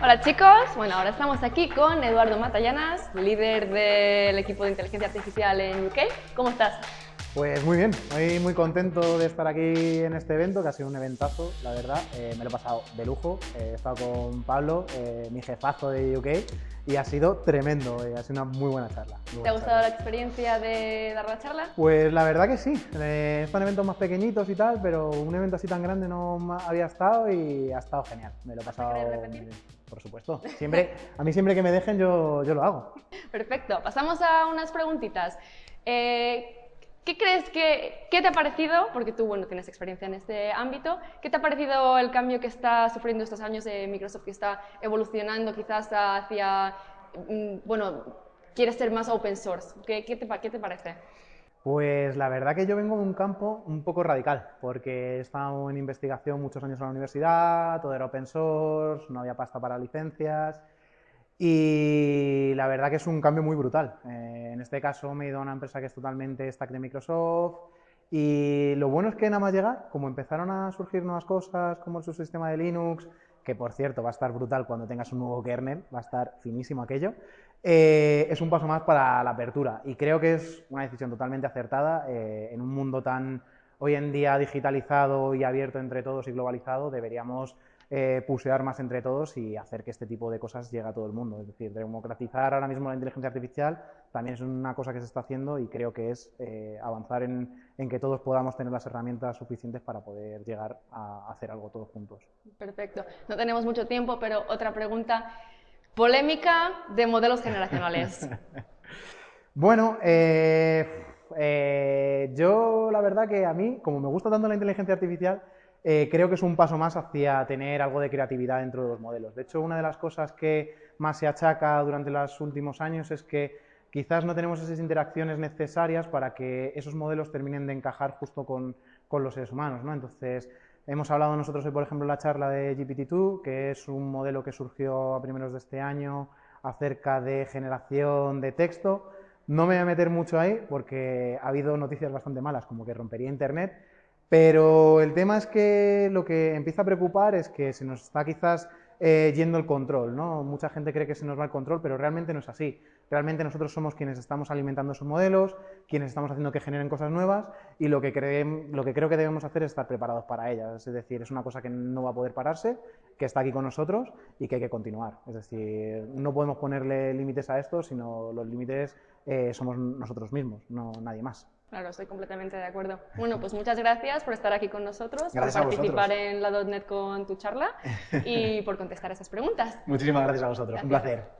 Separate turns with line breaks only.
Hola chicos, bueno, ahora estamos aquí con Eduardo Matallanas, líder del equipo de inteligencia artificial en UK. ¿Cómo estás?
Pues muy bien, muy, muy contento de estar aquí en este evento, que ha sido un eventazo, la verdad. Eh, me lo he pasado de lujo, eh, he estado con Pablo, eh, mi jefazo de UK, y ha sido tremendo, ha sido una muy buena charla.
¿Te ha gustado la experiencia de dar la charla?
Pues la verdad que sí, están eventos más pequeñitos y tal, pero un evento así tan grande no había estado y ha estado genial, me lo he pasado. Supuesto, siempre, a mí siempre que me dejen yo, yo lo hago.
Perfecto, pasamos a unas preguntitas. ¿Qué crees que, qué te ha parecido, porque tú bueno, tienes experiencia en este ámbito, qué te ha parecido el cambio que está sufriendo estos años de Microsoft, que está evolucionando quizás hacia, mm, bueno, quieres ser más open source? ¿Qué, qué, te, qué te parece?
Pues la verdad que yo vengo de un campo un poco radical, porque he estado en investigación muchos años en la universidad, todo era open source, no había pasta para licencias, y la verdad que es un cambio muy brutal. Eh, en este caso me he ido a una empresa que es totalmente stack de Microsoft y lo bueno es que nada más llegar, como empezaron a surgir nuevas cosas como el subsistema de Linux, que por cierto va a estar brutal cuando tengas un nuevo kernel, va a estar finísimo aquello, eh, es un paso más para la apertura y creo que es una decisión totalmente acertada eh, en un mundo tan hoy en día digitalizado y abierto entre todos y globalizado, deberíamos eh, pusear más entre todos y hacer que este tipo de cosas llegue a todo el mundo. Es decir, democratizar ahora mismo la inteligencia artificial también es una cosa que se está haciendo y creo que es eh, avanzar en, que todos podamos tener las herramientas suficientes para poder llegar a hacer algo todos juntos.
Perfecto. No tenemos mucho tiempo, pero otra pregunta. Polémica de modelos generacionales.
bueno, eh, yo la verdad que a mí, como me gusta tanto la inteligencia artificial, eh, creo que es un paso más hacia tener algo de creatividad dentro de los modelos. De hecho, una de las cosas que más se achaca durante los últimos años es que quizás no tenemos esas interacciones necesarias para que esos modelos terminen de encajar justo con, los seres humanos. ¿no? Entonces, hemos hablado nosotros hoy, por ejemplo, en la charla de GPT-2, que es un modelo que surgió a primeros de este año acerca de generación de texto. No me voy a meter mucho ahí porque ha habido noticias bastante malas, como que rompería Internet, pero el tema es que lo que empieza a preocupar es que se nos está quizás eh, yendo el control, ¿no? Mucha gente cree que se nos va el control, pero realmente no es así. Realmente nosotros somos quienes estamos alimentando esos modelos, quienes estamos haciendo que generen cosas nuevas y lo que, lo que creo que debemos hacer es estar preparados para ellas. Es decir, es una cosa que no va a poder pararse, que está aquí con nosotros y que hay que continuar. Es decir, no podemos ponerle límites a esto, sino los límites eh, somos nosotros mismos, no nadie más.
Claro, estoy completamente de acuerdo. Bueno, pues muchas gracias por estar aquí con nosotros,
por
participar en la .NET con tu charla y por contestar esas preguntas.
Muchísimas gracias a vosotros, un placer.